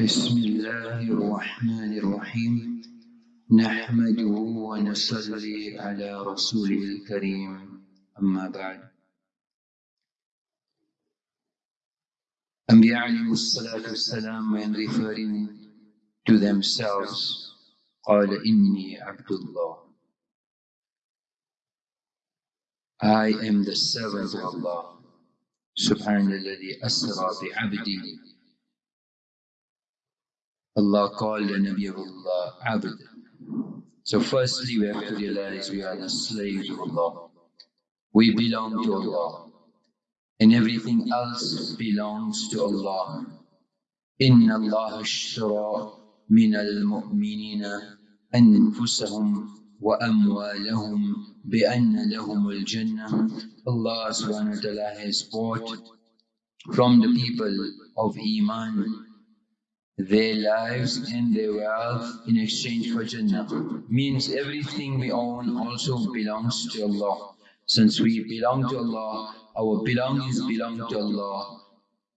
بسم الله الرحمن الرحيم. نحمده ونصلي على رسوله الكريم. أما بعد. أنبياء عليهم الصلاة والسلام when referring to themselves قال إني عبد الله. I am the servant of Allah. سبحان الذي أسرى بعبده. Allah called the Nabi of Allah Abd. So firstly we have to realize we are the slaves of Allah. We belong to Allah. And everything else belongs to Allah. إن الله اشترى من المؤمنين أنفسهم وأموالهم بأن لهم الجنة Allah subhanahu wa ta'ala has bought from the people of Iman their lives and their wealth in exchange for Jannah. Means everything we own also belongs to Allah. Since we belong to Allah, our belongings belong to Allah,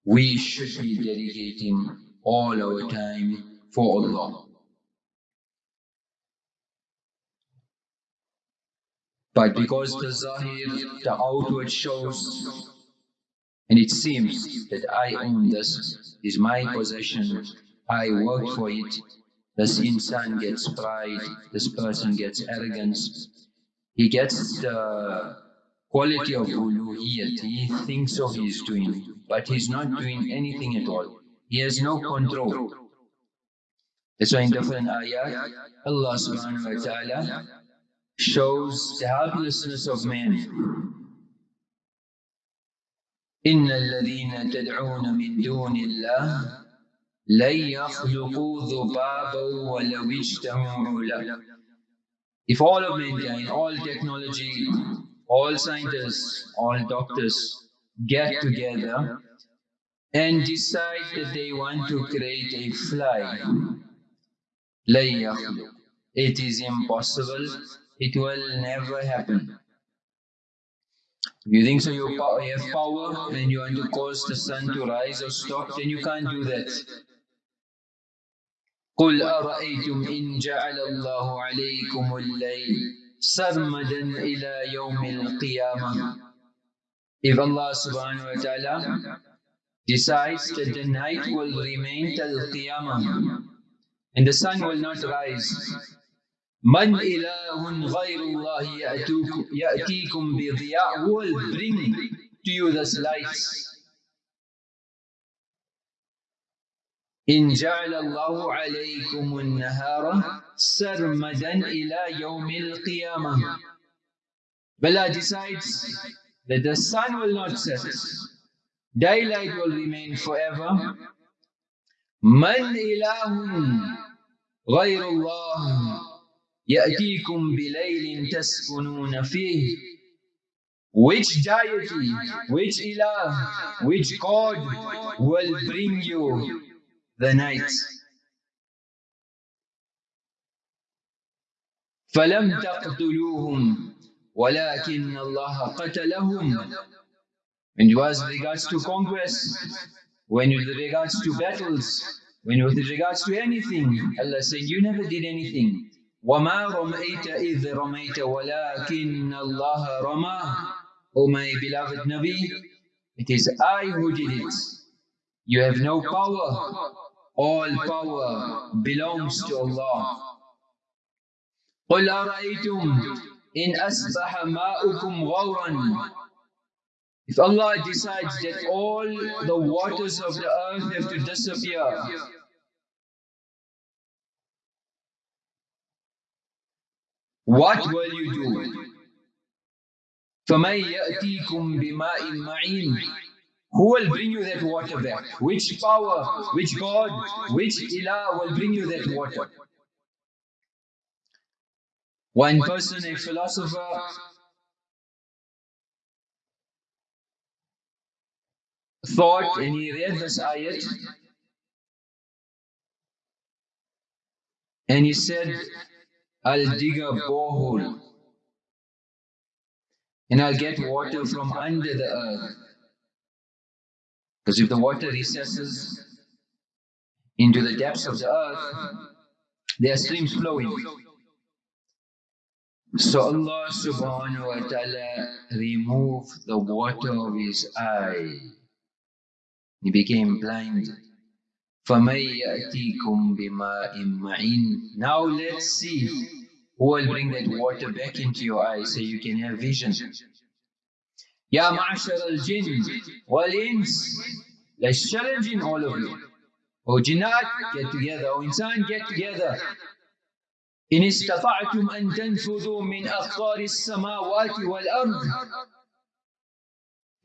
we should be dedicating all our time for Allah. But because the zahir, the outward shows, and it seems that I own this, is my possession, I worked for it. This insan gets pride, this person gets arrogance. He gets the quality of uluhiyat. He thinks so he's doing, but he's not doing anything at all. He has no control. That's why in different ayat, Allah subhanahu wa ta'ala shows the helplessness of man. إن الذين تدعون من دون الله لن يخلقوا ذبابا ولو اجتمعوا له If all of mankind, all technology, all scientists, all doctors get together and decide that they want to create a fly, it is impossible, it will never happen. You think so you have power and you want to cause the sun to rise or stop, then you can't do that. قل أرأيتم إن جعل الله عليكم الليل سرمدا إلى يوم القيامة If Allah subhanahu wa ta'ala decides that the night will remain till Qiyamah and the sun will not rise من إله غير الله يأتيكم بضياء will bring to you this light إن جعل الله عليكم النهار سرمدا إلى يوم القيامة Bala decides that the sun will not set, daylight will remain forever. من إله غير الله يأتيكم بليل تسكنون فيه Which deity, which ilah, which God will bring you the night. فلم تقتلوهم ولكن الله قتلهم when it was regards to conquest, when with regards to battles, when with regards to anything, Allah said, you never did anything. وَمَا رَمَيْتَ إِذْ رَمَيْتَ وَلَكِنَّ اللَّهَ رَمَى O my beloved Nabi, it is I who did it. You have no power. All power belongs to Allah. قل أرأيتم إن أصبح ماؤكم غورا If Allah decides that all the waters of the earth have to disappear, what will you do? فَمَنْ يَأْتِيكُمْ بِمَاءٍ مَعِينٍ who will bring you that water back? Which power, which God, which ilah will bring you that water? One person, a philosopher, thought and he read this ayat and he said, I'll dig a borehole and I'll get water from under the earth. Because if the water recesses into the depths of the earth, there are streams flowing. So Allah subhanahu wa ta'ala removed the water of his eye. He became blind. Now let's see who will bring that water back into your eyes so you can have vision. Ya ma'ashar al-jinn wal-ins Let's challenge in all of you. Oh jinnat, get together. Oh insan, get together. إن استطعتم أن تنفذوا من أقطار السماوات والأرض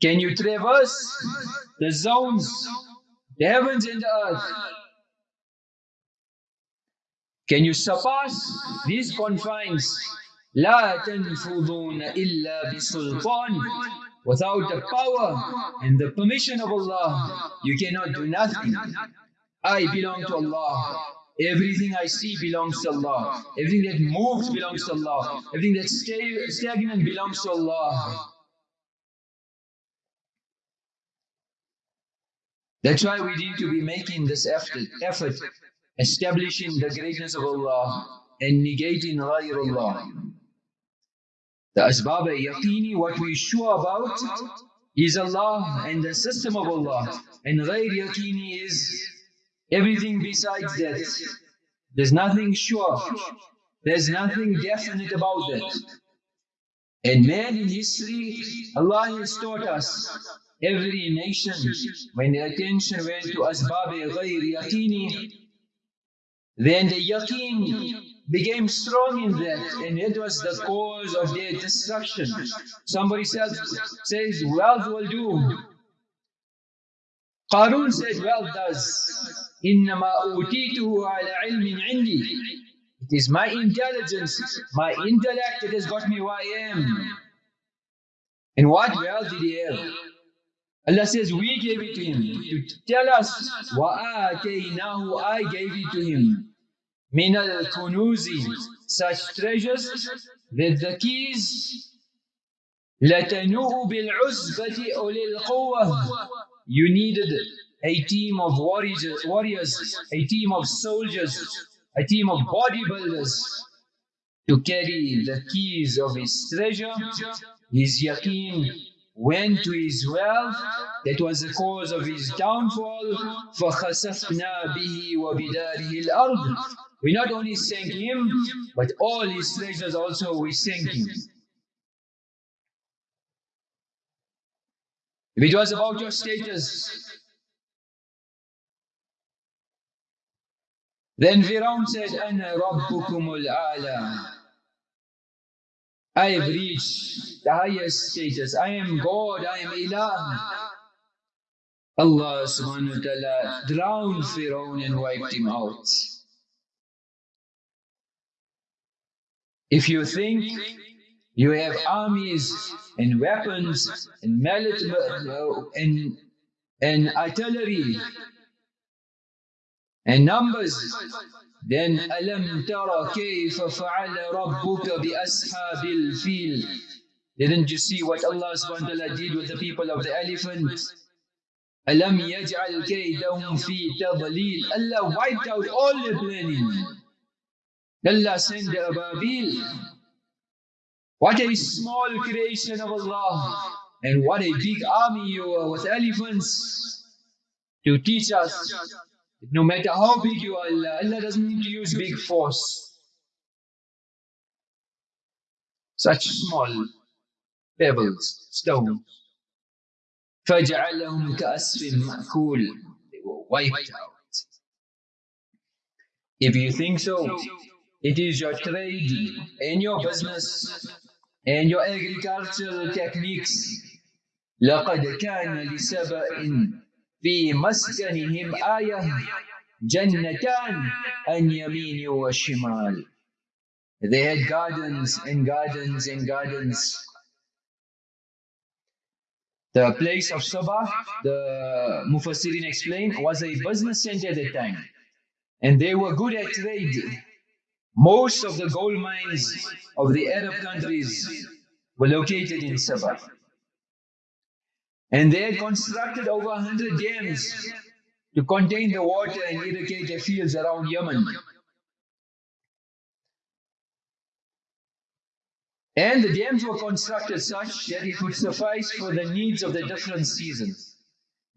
Can you traverse the zones, the heavens and the earth? Can you surpass these confines? لا تنفذون إلا بسلطان Without the power and the permission of Allah, you cannot do nothing. I belong to Allah. Everything I see belongs to Allah. Everything that moves belongs to Allah. Everything that's stagnant belongs to Allah. That's why we need to be making this effort, effort establishing the greatness of Allah and negating Allah. The asbab al-yaqini, what we sure about is Allah and the system of Allah. And ghayr yaqini is everything besides that. There's nothing sure. There's nothing definite about that. And man in history, Allah has taught us every nation, when the attention went to asbab ghayr yaqini, then the yaqeen became strong in that and it was the cause of their destruction. Somebody says, says wealth will do. Qarun said wealth does. إنما أوتيته على علم عندي. It is my intelligence, my intellect that has got me who I am. And what wealth did he have? Allah says, we gave it to him to tell us, وَآتَيْنَاهُ I gave it to him. من الكنوز such treasures that the keys لتنوء بالعزبة أولي القوة you needed a team of warriors, warriors, a team of soldiers, a team of bodybuilders to carry the keys of his treasure, his yaqeen went to his wealth, that was the cause of his downfall. فَخَسَفْنَا بِهِ وَبِدَارِهِ الْأَرْضِ We not only thank him, but all his treasures also we thank him. If it was about your status, then Firaun said, Ana Rabbukumul Ala. I have reached the highest status. I am God, I am Ilah. Allah subhanahu wa ta'ala drowned Firaun and wiped him out. If you think you have armies and weapons and and, and artillery and numbers, then أَلَمْ تَرَ كَيْفَ فَعَلَ رَبُّكَ بِأَصْحَابِ الْفِيلِ Didn't you see what Allah subhanahu wa ta'ala did with the people of the elephant? أَلَمْ يَجْعَلْ كَيْدَهُمْ فِي تَضْلِيلٍ Allah wiped out all the planning. Allah sent the Ababil. What a small creation of Allah. And what a big army you are with elephants to teach us that no matter how big you are, Allah, Allah doesn't need to use big force. Such small pebbles, stones. فَجَعَلَهُمْ كَأَسْفٍ مَأْكُولٍ They were wiped out. If you think so, it is your trade and your business and your agricultural techniques. لقد كان لسبأ في مسكنهم آية جنتان عن يمين وشمال. They had gardens and gardens and gardens. The place of Sabah, the Mufassirin explained, was a business center at the time. And they were good at trade. most of the gold mines of the Arab countries were located in Sabah. And they had constructed over 100 dams to contain the water and irrigate the fields around Yemen. And the dams were constructed such that it would suffice for the needs of the different seasons.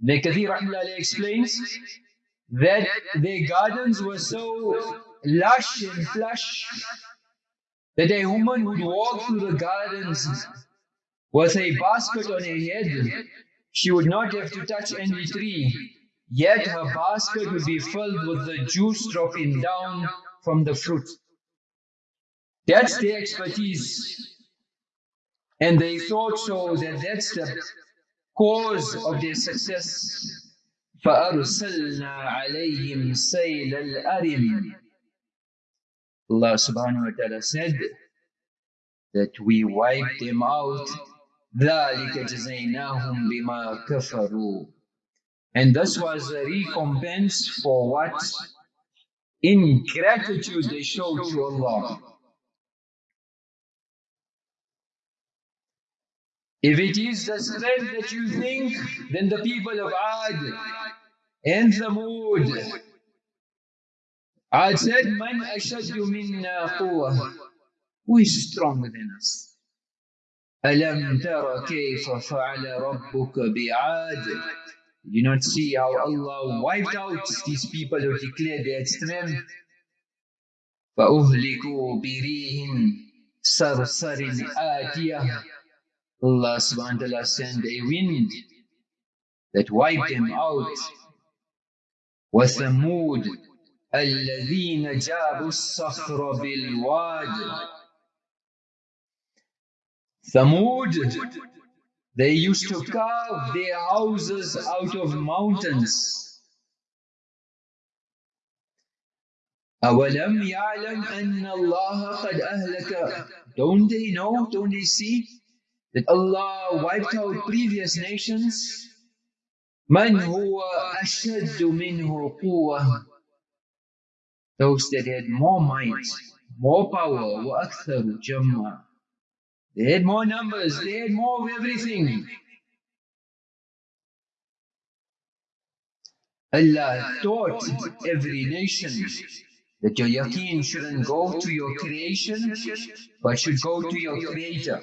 Ibn Kathir explains that their gardens were so lush and plush that a woman would walk through the gardens with a basket on her head. She would not have to touch any tree, yet her basket would be filled with the juice dropping down from the fruit. That's their expertise. And they thought so that that's the cause of their success. فأرسلنا عليهم سيل الأرم Allah subhanahu wa ta'ala said that we wiped them out ذلك جزيناهم بما كفروا and this was a recompense for what ingratitude they showed to Allah If it is the strength that you think, then the people of Ad and Thamud. Ad said, Man ashaddu minna quwwah. Who is stronger than us? ألم تر كيف فعل ربك بعاد you not see how Allah wiped out these people who declared their strength? فأهلكوا بريح صرصر آتية Allah subhanahu wa ta'ala sent a wind that wiped them out. وثمود الذين جابوا الصخر بالواد Thamud, they used to carve their houses out of mountains. أولم يعلم أن الله قد أهلك Don't they know, don't they see that Allah wiped out previous nations? من هو أشد منه قوة Those that had more might, more power were They had more numbers, they had more of everything. Allah taught every nation that your yaqeen shouldn't go to your creation, but should go to your creator.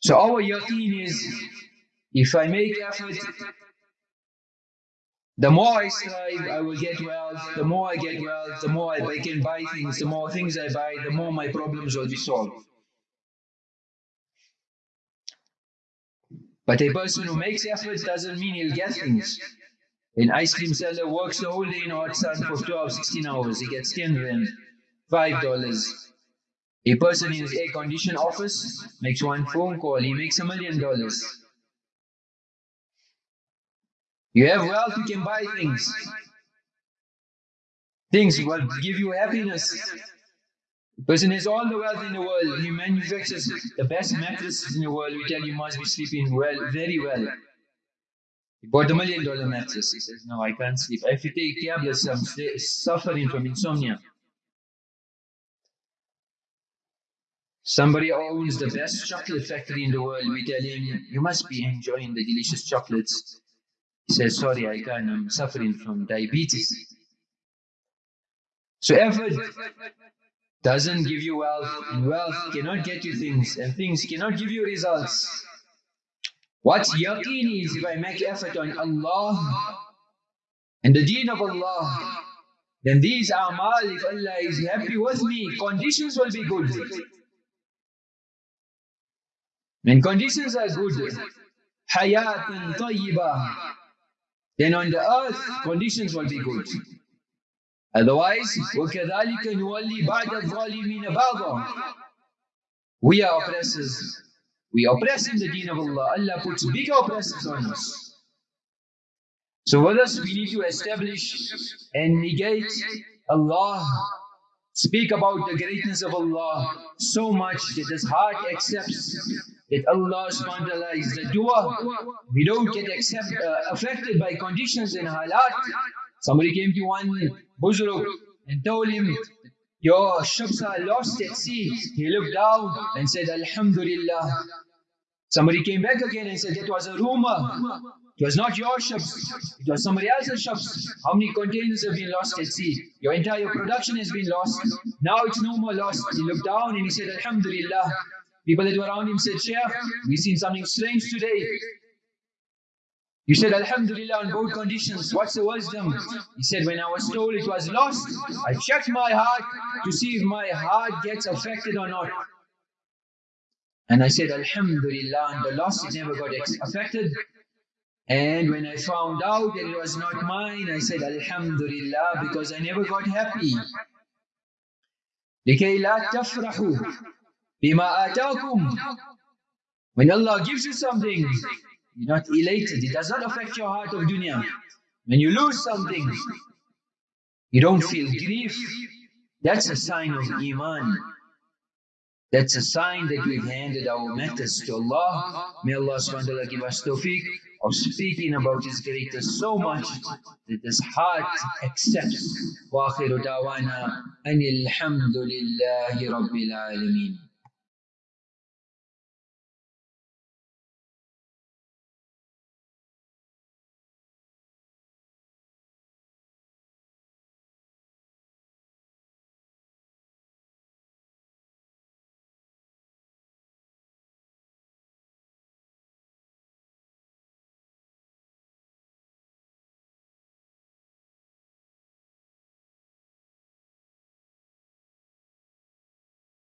So our yaqeen is, if I make effort, the more I strive, I will get wealth. The more I get wealth, the more I can buy things. The more things I buy, the more my problems will be solved. But a person who makes effort doesn't mean he'll get things. An ice cream seller works the whole day in hot sun for 12, 16 hours. He gets 10 rand, $5. A person in his air-conditioned office makes one phone call, he makes a million dollars. You have wealth, you can buy things. Things will give you happiness. The person has all the wealth in the world. He manufactures the best mattresses in the world. We tell you must be sleeping well, very well. He bought a million dollar mattress. He says, No, I can't sleep. I have to take tablets. I'm suffering from insomnia. Somebody owns the best chocolate factory in the world. We tell him, You must be enjoying the delicious chocolates. Says, sorry, I can't, I'm suffering from diabetes. So effort doesn't give you wealth, and wealth cannot get you things, and things cannot give you results. What's yaqeen is if I make effort on Allah and the deen of Allah, then these amal, if Allah is happy with me, conditions will be good. When conditions are good, hayatan tayyibah, then on the earth, conditions will be good. Otherwise, وَكَذَلِكَ نُوَلِّي بَعْدَ الظَّالِمِينَ بَعْضًا We are oppressors. We oppress in the deen of Allah. Allah puts big oppressors on us. So with us, we need to establish and negate Allah. Speak about the greatness of Allah so much that his heart accepts that Allah subhanahu wa ta'ala is the doer. We don't get accept, uh, affected by conditions and halat. Somebody came to one buzuruk and told him, your ships are lost at sea. He looked down and said, Alhamdulillah. Somebody came back again and said, That was a rumor. It was not your ships, it was somebody else's ships. How many containers have been lost at sea? Your entire production has been lost. Now it's no more lost. He looked down and he said, Alhamdulillah. People that were around him said, Shaykh, we've seen something strange today. You said Alhamdulillah on both conditions. What's the wisdom? He said, when I was told it was lost, I checked my heart to see if my heart gets affected or not. And I said, Alhamdulillah, and the loss it never got affected. And when I found out that it was not mine, I said, Alhamdulillah, because I never got happy. لكي لا تفرحوا بما آتاكم When Allah gives you something, you're not elated. It does not affect your heart of dunya. When you lose something, you don't feel grief. That's a sign of iman. That's a sign that we've handed our matters to Allah. May Allah subhanahu wa ta'ala give us tawfiq of speaking about His greatness so much that His heart accepts. وآخر دعوانا أن الحمد لله رب العالمين